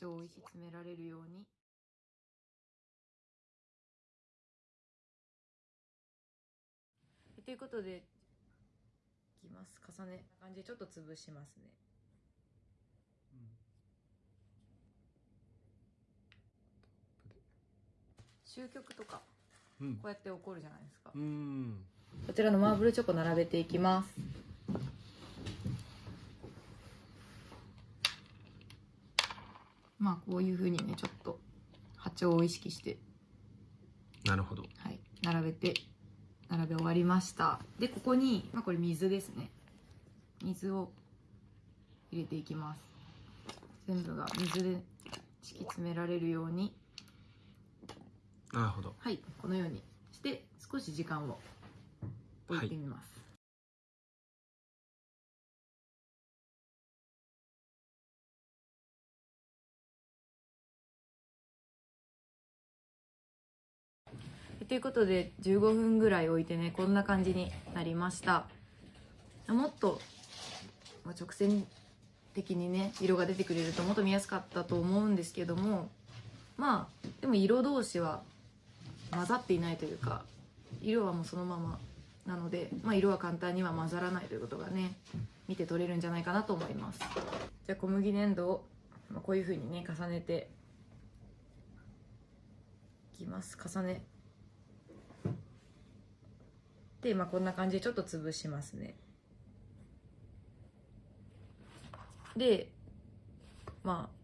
長を引き詰められるように。ということでいきます。重ね。感じでちょっと潰しますね。終局とかうん。こうやって起こるじゃないですか、うん。こちらのマーブルチョコ並べていきますまあこういうふうにねちょっと波長を意識して、なるほど。はい、並べて並べ終わりました。でここに、まあ、これ水ですね。水を入れていきます。全部が水で敷き詰められるように。なるほど。はい。このようにして少し時間を置いてみます、ということで15分ぐらい置いてねこんな感じになりました。もっとまあ直線的にね色が出てくれるともっと見やすかったと思うんですけどもまあでも色同士は混ざっていないというか色はもうそのままなので、まあ、色は簡単には混ざらないということがね見て取れるんじゃないかなと思います。じゃあ小麦粘土をこういうふうにね重ねていきます。重ねで、まあ、こんな感じでちょっと潰しますね。でまあ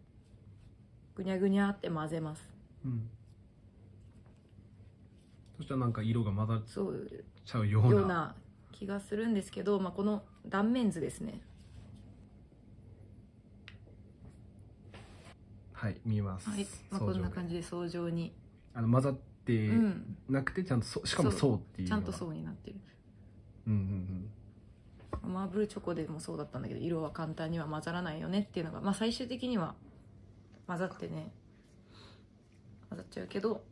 ぐにゃぐにゃって混ぜます。うん。そしたらなんか色が混ざっちゃうような。ような気がするんですけど、まあ、この断面図ですね。はい見えます、はい、まあ、こんな感じで相乗に、あの混ざってうん、なくてちゃんとそしかもそう。っていうちゃんとう層になってる。うんうんマーブルチョコでもそうだったんだけど色は簡単には混ざらないよねっていうのが、まあ、最終的には混ざってね混ざっちゃうけど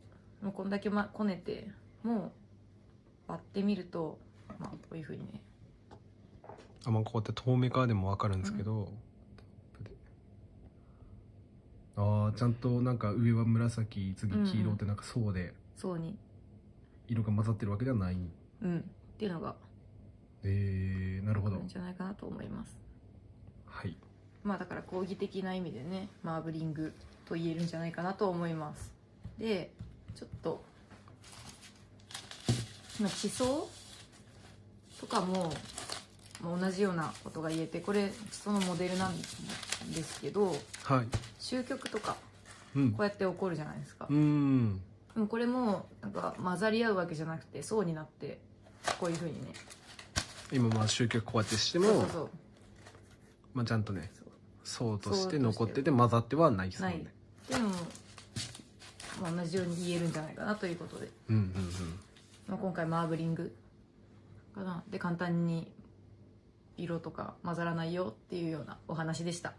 もうこんだけ、ま、こねてもう割ってみると、まあ、こういうふうにね。あまあこうやって透明化でもわかるんですけど、ああちゃんとなんか上は紫次黄色ってなんか層で層に。色が混ざってるわけではない、うん。っていうのが。えー、なるほど。んじゃないかなと思います。はい。まあだから講義的な意味でねマーブリングと言えるんじゃないかなと思います。でちょっとまあ地層とかもまあ同じようなことが言えてこれ地層のモデルなんですけどはい。終局とかうん。こうやって起こるじゃないですか。うーん。でもこれもなんか混ざり合うわけじゃなくて層になってこういうふうにね。今まあ集客こうやってしてもそうそうそう。まあ、ちゃんとねそう層として残ってて混ざってはないですもね。でも、まあ、同じように言えるんじゃないかなということで。うんうん。まあ、今回マーブリングかな。で簡単に色とか混ざらないよっていうようなお話でした。